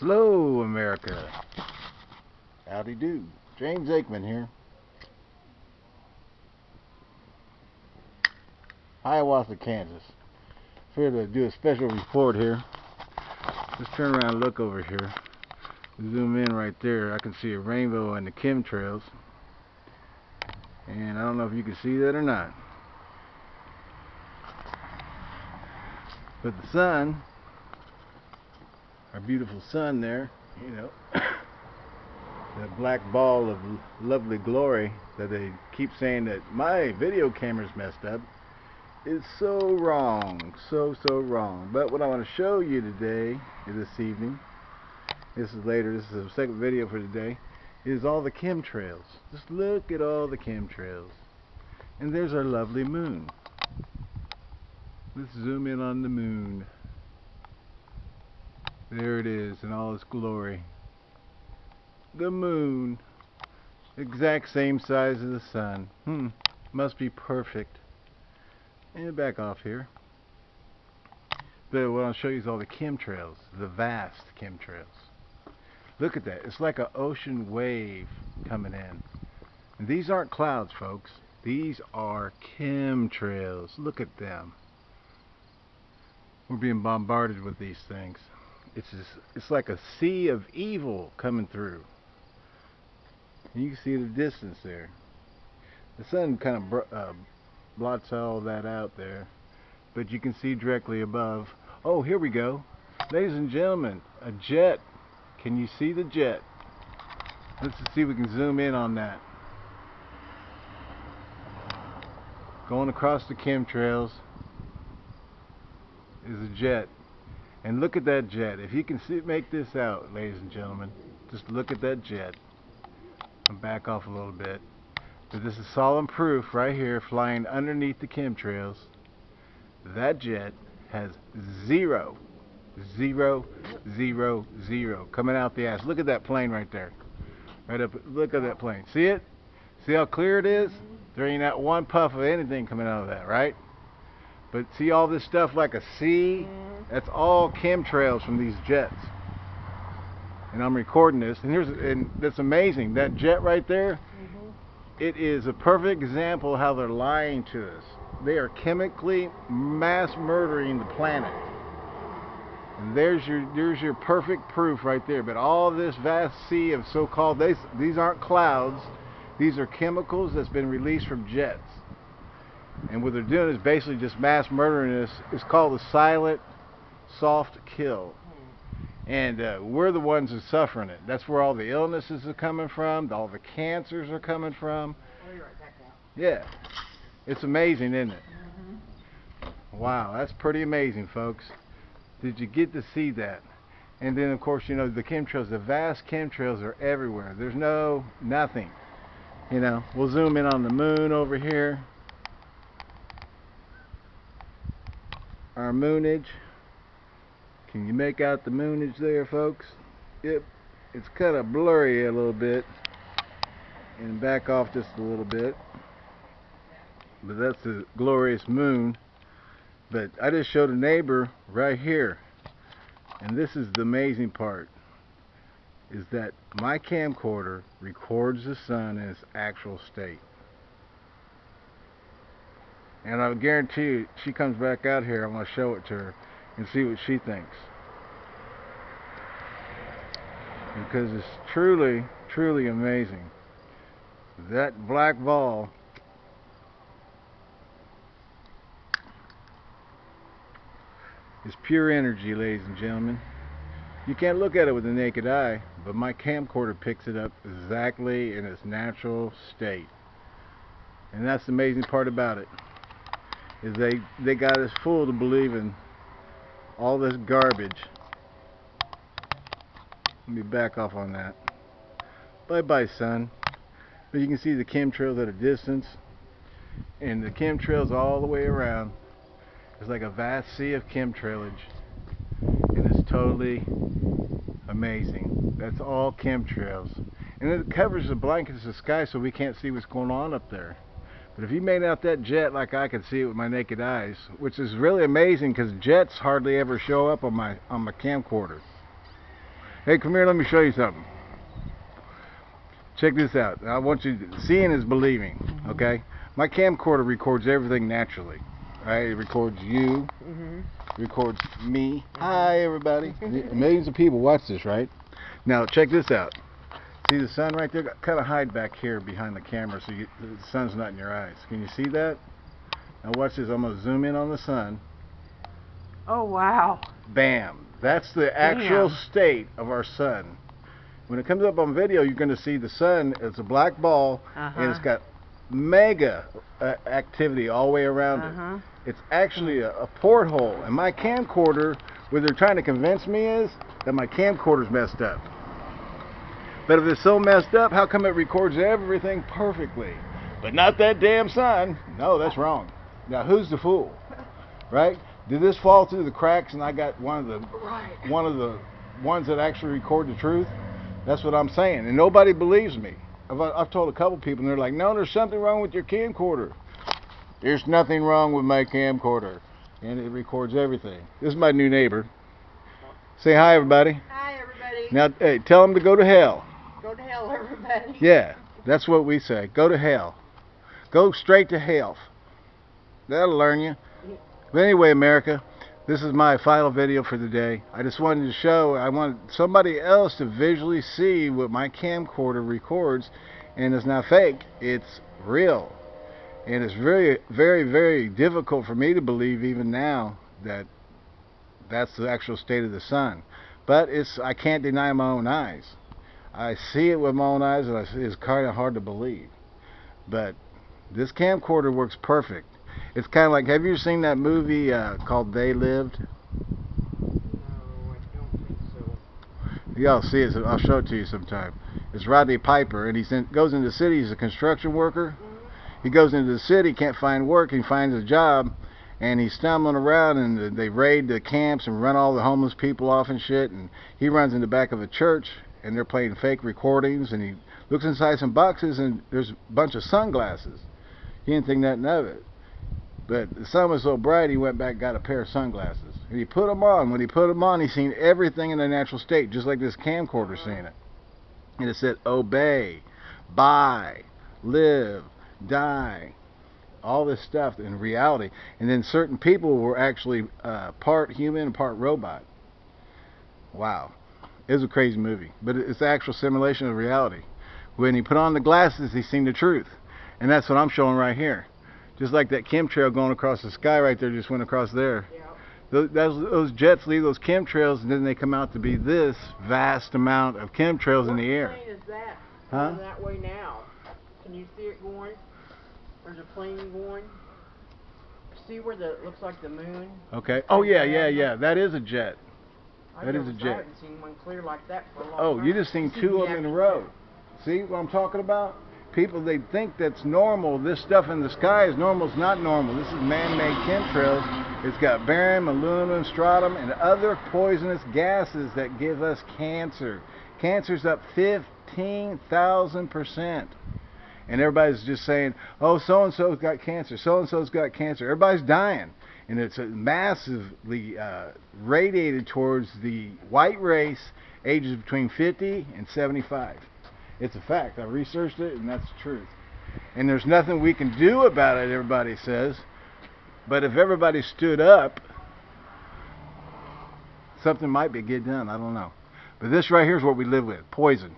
Hello, America. Howdy do. James Aikman here. Hiawatha, Kansas. Here to do a special report here. Just turn around and look over here. Zoom in right there. I can see a rainbow and the chemtrails. And I don't know if you can see that or not. But the sun, our beautiful sun there, you know, that black ball of lovely glory that they keep saying that my video camera's messed up is so wrong, so, so wrong. But what I want to show you today, this evening, this is later, this is the second video for today, is all the chemtrails. Just look at all the chemtrails. And there's our lovely moon. Let's zoom in on the moon. There it is in all its glory. The moon. Exact same size as the sun. Hmm. Must be perfect. And back off here. But what I'll show you is all the chemtrails. The vast chemtrails. Look at that. It's like an ocean wave coming in. And these aren't clouds, folks. These are chemtrails. Look at them. We're being bombarded with these things. It's just, it's like a sea of evil coming through. And you can see the distance there. The sun kind of uh, blots all that out there, but you can see directly above. Oh, here we go, ladies and gentlemen, a jet. Can you see the jet? Let's see if we can zoom in on that. Going across the chemtrails is a jet. And look at that jet. If you can see, make this out, ladies and gentlemen, just look at that jet. I'll back off a little bit. But this is solemn proof right here, flying underneath the chemtrails. That jet has zero, zero, zero, zero coming out the ass. Look at that plane right there. Right up. Look at that plane. See it? See how clear it is? There ain't not one puff of anything coming out of that, right? But see all this stuff like a sea? That's all chemtrails from these jets. And I'm recording this, and here's and that's amazing. That jet right there, mm-hmm. it is a perfect example of how they're lying to us. They are chemically mass murdering the planet. And there's your there's your perfect proof right there. But all this vast sea of so-called these these aren't clouds. These are chemicals that's been released from jets. And what they're doing is basically just mass murdering us. It's called the silent, soft kill. And uh, we're the ones who are suffering it. That's where all the illnesses are coming from, all the cancers are coming from. Yeah. It's amazing, isn't it? Mm-hmm. Wow, that's pretty amazing, folks. Did you get to see that? And then, of course, you know, the chemtrails, the vast chemtrails are everywhere. There's no, nothing. You know, we'll zoom in on the moon over here. our moonage. Can you make out the moonage there, folks? Yep, it's kind of blurry a little bit. And back off just a little bit. But that's the glorious moon. But I just showed a neighbor right here. And this is the amazing part. Is that my camcorder records the sun in its actual state. And I guarantee you, she comes back out here, I'm going to show it to her and see what she thinks. Because it's truly, truly amazing. That black ball is pure energy, ladies and gentlemen. You can't look at it with the naked eye, but my camcorder picks it up exactly in its natural state. And that's the amazing part about it is they they got us fooled to believing all this garbage. Let me back off on that. Bye bye sun. But you can see the chemtrails at a distance and the chemtrails all the way around. It's like a vast sea of chemtrailage and it's totally amazing. That's all chemtrails. And it covers the blankets of the sky so we can't see what's going on up there. But if you made out that jet like I could see it with my naked eyes, which is really amazing because jets hardly ever show up on my on my camcorder. Hey, come here. Let me show you something. Check this out. I want you to, seeing is believing. Mm-hmm. Okay. My camcorder records everything naturally. Right? It records you. mm -hmm. Records me. Hi, everybody. Millions of people watch this, right? Now check this out. See the sun right there? Kind of hide back here behind the camera so you, the sun's not in your eyes. Can you see that? Now watch this. I'm gonna zoom in on the sun. Oh wow. Bam. That's the actual Damn. state of our sun. When it comes up on video, you're going to see the sun. It's a black ball, Uh-huh. and it's got mega uh, activity all the way around it. Uh-huh. It's actually a, a porthole. And my camcorder, what they're trying to convince me is that my camcorder's messed up. But if it's so messed up, how come it records everything perfectly? But not that damn sun. No, that's wrong. Now who's the fool? Right? Did this fall through the cracks and I got one of the Right. one of the ones that actually record the truth? That's what I'm saying. And nobody believes me. I've, I've told a couple people and they're like, no, there's something wrong with your camcorder. There's nothing wrong with my camcorder. And it records everything. This is my new neighbor. Say hi, everybody. Hi everybody. Now, hey, tell them to go to hell. Go to hell everybody. Yeah, that's what we say. Go to hell. Go straight to hell. That'll learn you. But anyway, America, this is my final video for the day. I just wanted to show, I want somebody else to visually see what my camcorder records. And it's not fake, it's real. And it's very, very, very difficult for me to believe even now that that's the actual state of the sun. But it's I can't deny my own eyes. I see it with my own eyes, and I it's kind of hard to believe. But this camcorder works perfect. It's kind of like, have you seen that movie uh, called They Lived? No, I don't think so. Y'all see it. so I'll show it to you sometime. It's Rodney Piper, and he goes into the city. He's a construction worker. He goes into the city, can't find work. He finds a job, and he's stumbling around, and they raid the camps and run all the homeless people off and shit. And he runs in the back of a church, and they're playing fake recordings. And he looks inside some boxes, and there's a bunch of sunglasses. He didn't think nothing of it. But the sun was so bright, he went back and got a pair of sunglasses. And he put them on. When he put them on, he seen everything in the natural state, just like this camcorder seen it. And it said, obey, buy, live, die. All this stuff in reality. And then certain people were actually uh, part human part robot. Wow. It was a crazy movie. But it's the actual simulation of reality. When he put on the glasses, he seen the truth. And that's what I'm showing right here. Just like that chemtrail going across the sky right there just went across there. Yeah. Those, those, jets leave those chemtrails and then they come out to be this vast amount of chemtrails in the air. What plane is that? Huh? Going that way now. Can you see it going? There's a plane going. See where the looks like the moon? Okay. Oh yeah, yeah, yeah. That is a jet. That is a jet. I haven't seen one clear like that for a long Oh, time. you just seen two of them in a row. See what I'm talking about? People they think that's normal. This stuff in the sky is normal. It's not normal. This is man-made chemtrails. It's got barium, aluminum, strontium, and other poisonous gases that give us cancer. Cancer's up 15,000 percent. And everybody's just saying, "Oh, so and so's got cancer. So and so's got cancer." Everybody's dying, and it's massively uh, radiated towards the white race, ages between 50 and 75. It's a fact. I researched it, and that's the truth. And there's nothing we can do about it. Everybody says, but if everybody stood up, something might be get done. I don't know. But this right here is what we live with: poison.